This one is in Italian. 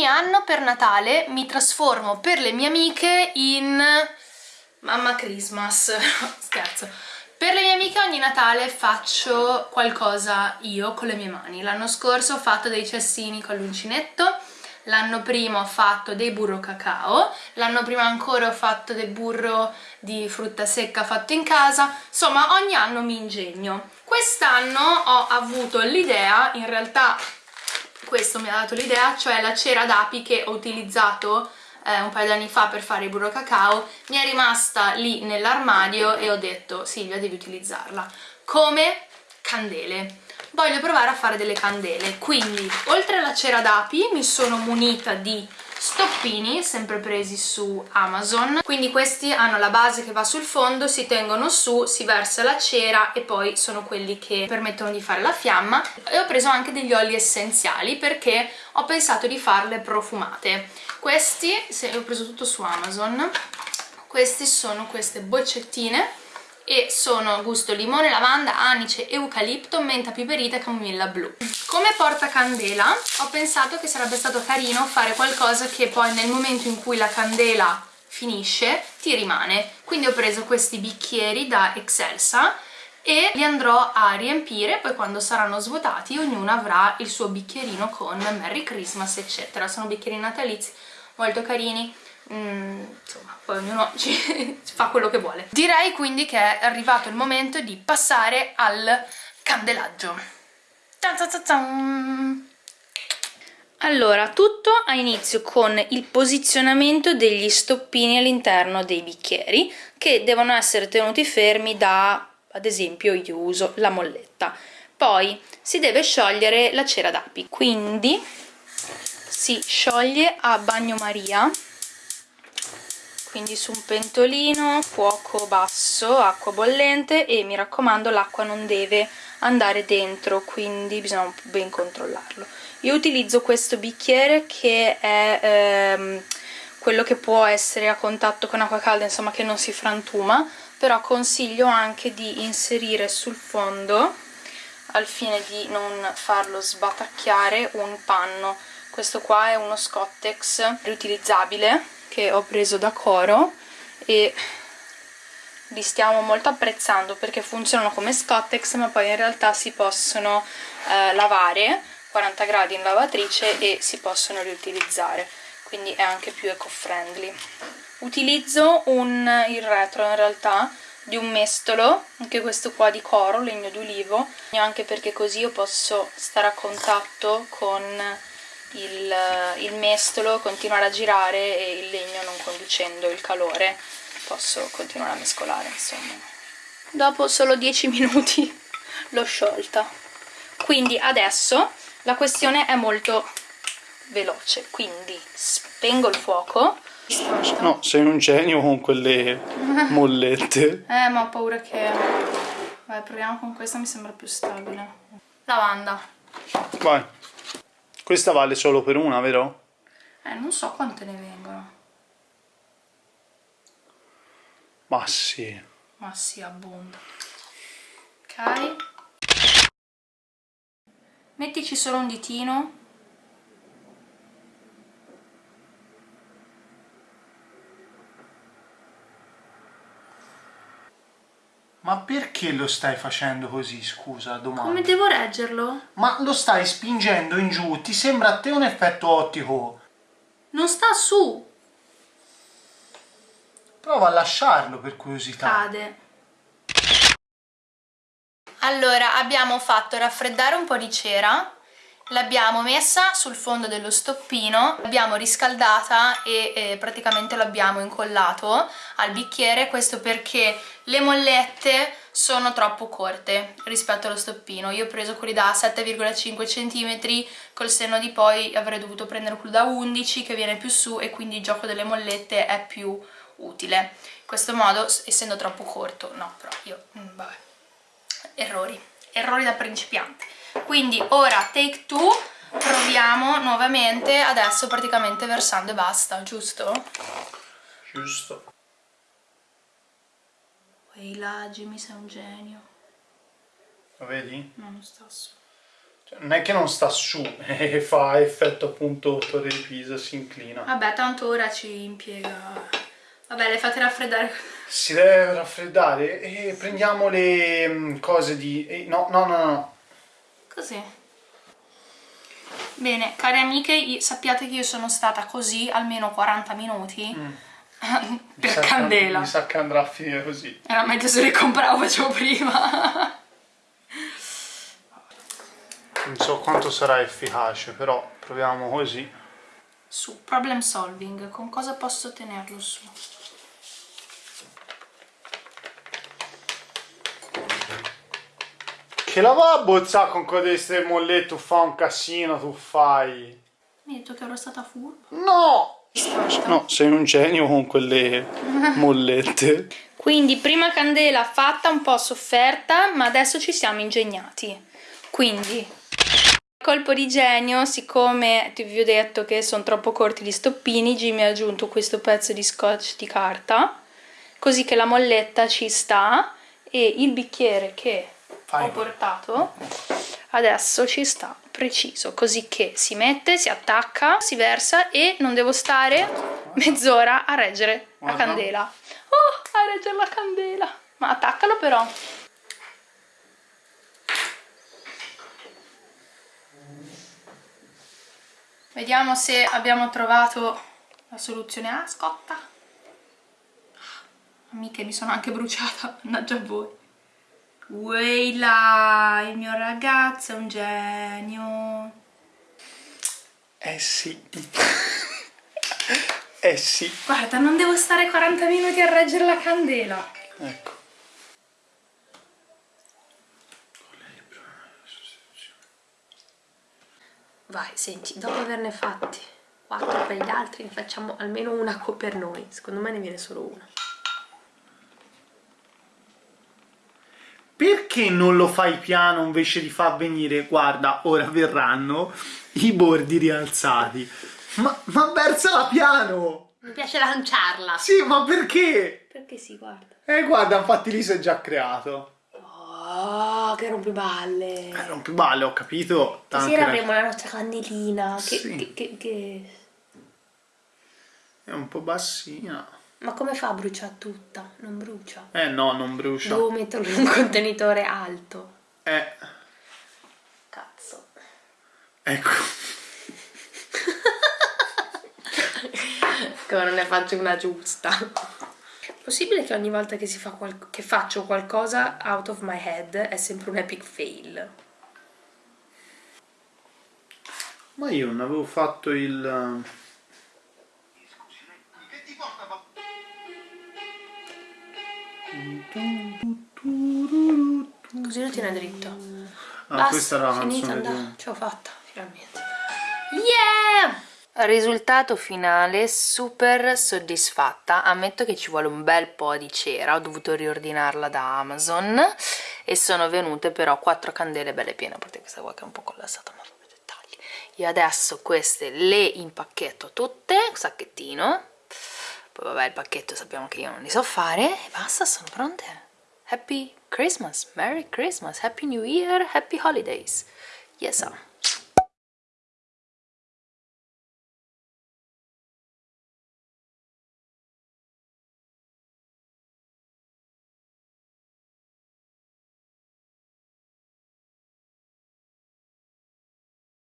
anno per Natale mi trasformo per le mie amiche in mamma Christmas, scherzo. Per le mie amiche ogni Natale faccio qualcosa io con le mie mani. L'anno scorso ho fatto dei cestini con l'uncinetto, l'anno prima ho fatto dei burro cacao, l'anno prima ancora ho fatto del burro di frutta secca fatto in casa, insomma ogni anno mi ingegno. Quest'anno ho avuto l'idea, in realtà questo mi ha dato l'idea, cioè la cera d'api che ho utilizzato eh, un paio di anni fa per fare il burro cacao, mi è rimasta lì nell'armadio e ho detto Silvia devi utilizzarla. Come? Candele. Voglio provare a fare delle candele. Quindi oltre alla cera d'api mi sono munita di stoppini sempre presi su Amazon. Quindi questi hanno la base che va sul fondo si tengono su, si versa la cera e poi sono quelli che permettono di fare la fiamma. E ho preso anche degli oli essenziali perché ho pensato di farle profumate. Questi, se ho preso tutto su Amazon. Questi sono queste boccettine e sono gusto limone, lavanda, anice, eucalipto, menta piperita e camomilla blu. Come portacandela ho pensato che sarebbe stato carino fare qualcosa che poi nel momento in cui la candela finisce ti rimane. Quindi ho preso questi bicchieri da Excelsa e li andrò a riempire, poi quando saranno svuotati ognuno avrà il suo bicchierino con Merry Christmas eccetera. Sono bicchieri natalizi molto carini Mm, insomma, poi ognuno ci, fa quello che vuole. Direi quindi che è arrivato il momento di passare al candelaggio. Allora, tutto ha inizio con il posizionamento degli stoppini all'interno dei bicchieri che devono essere tenuti fermi da, ad esempio, io uso la molletta. Poi si deve sciogliere la cera d'api, quindi si scioglie a bagnomaria quindi su un pentolino, fuoco basso, acqua bollente e mi raccomando l'acqua non deve andare dentro, quindi bisogna ben controllarlo. Io utilizzo questo bicchiere che è ehm, quello che può essere a contatto con acqua calda, insomma che non si frantuma, però consiglio anche di inserire sul fondo, al fine di non farlo sbatacchiare, un panno. Questo qua è uno Scottex riutilizzabile che ho preso da Coro e li stiamo molto apprezzando perché funzionano come Scottex ma poi in realtà si possono eh, lavare 40 gradi in lavatrice e si possono riutilizzare. Quindi è anche più eco-friendly. Utilizzo un, il retro in realtà di un mestolo, anche questo qua di coro, legno d'ulivo, anche perché così io posso stare a contatto con il, il mestolo, continuare a girare e il legno non conducendo il calore posso continuare a mescolare insomma. Dopo solo 10 minuti l'ho sciolta. Quindi adesso la questione è molto veloce. Quindi spengo il fuoco. No sei un genio con quelle mollette. Eh ma ho paura che vai proviamo con questa mi sembra più stabile. Lavanda. Vai. Questa vale solo per una, vero? Eh, non so quante ne vengono. Ma sì. Ma sì, abbonda. Ok. Mettici solo un ditino Ma perché lo stai facendo così, scusa, domanda? Come devo reggerlo? Ma lo stai spingendo in giù, ti sembra a te un effetto ottico? Non sta su! Prova a lasciarlo per curiosità. Cade. Allora, abbiamo fatto raffreddare un po' di cera l'abbiamo messa sul fondo dello stoppino, l'abbiamo riscaldata e eh, praticamente l'abbiamo incollato al bicchiere, questo perché le mollette sono troppo corte rispetto allo stoppino, io ho preso quelli da 7,5 cm, col senno di poi avrei dovuto prendere quello da 11 che viene più su e quindi il gioco delle mollette è più utile. In questo modo, essendo troppo corto, no, però io, mm, vabbè, errori, errori da principiante quindi ora take two proviamo nuovamente adesso praticamente versando e basta giusto? giusto Ehi là Jimmy sei un genio lo vedi? no non sta su Cioè, non è che non sta su, e fa effetto appunto Torre di Pisa, si inclina. Vabbè, tanto ora ci impiega... Vabbè, le fate raffreddare. Si deve raffreddare e prendiamo le mm, cose di... no, no, no, no. Così. Bene, care amiche, sappiate che io sono stata così almeno 40 minuti Mi per che- candela. Mi sa che andrà a finire così. Era meglio se le compravo, facevo prima. Non so quanto sarà efficace, però proviamo così. Su, problem solving, con cosa posso tenerlo su? Che la va a bozzare con queste mollette, tu fa un casino, tu fai... Mi hai detto che ero stata furba. No! No, sei un genio con quelle mollette. Quindi prima candela fatta, un po' sofferta, ma adesso ci siamo ingegnati. Quindi, colpo di genio, siccome ti vi ho detto che sono troppo corti gli stoppini, Jimmy ha aggiunto questo pezzo di scotch di carta, così che la molletta ci sta e il bicchiere che Fai. ho portato adesso ci sta preciso, così che si mette, si attacca, si versa e non devo stare mezz'ora a reggere la Guarda. candela. Oh, a reggere la candela! Ma attaccalo però. Vediamo se abbiamo trovato la soluzione. Ah, scotta! Amiche, mi sono anche bruciata, mannaggia a voi. Weila, il mio ragazzo è un genio. Eh sì. eh sì. Guarda, non devo stare 40 minuti a reggere la candela. Ecco. Vai, senti, dopo averne fatti 4 per gli altri, ne facciamo almeno una co- per noi. Secondo me ne viene solo una. Perché non lo fai piano invece di far venire, guarda, ora verranno i bordi rialzati. Ma, ma versala piano! Mi piace lanciarla. Sì, ma perché? Perché si guarda? Eh, guarda, infatti lì si è già creato. Oh, che rompiballe. Eh, rompiballe, ho capito. Stasera avremo la nostra candelina. Che, Sì. che- che- che- È un po' bassina. Ma come fa a bruciare tutta? Non brucia. Eh no, non brucia. Devo metterlo in un contenitore alto. Eh, Cazzo. ecco. Come non ne faccio una giusta. Possibile che ogni volta che, si fa qual- che faccio qualcosa out of my head è sempre un epic fail? Ma io non avevo fatto il... Così lo tiene dritto. Ah, questa era la finita, canzone. Ce l'ho fatta, finalmente. Yeah! Risultato finale super soddisfatta, ammetto che ci vuole un bel po' di cera, ho dovuto riordinarla da Amazon e sono venute però quattro candele belle piene, a parte questa qua che è un po' collassata ma vabbè dettagli. Io adesso queste le impacchetto tutte, sacchettino, poi vabbè il pacchetto sappiamo che io non li so fare e basta, sono pronte. Happy Christmas, Merry Christmas, Happy New Year, Happy Holidays. Yes, sir.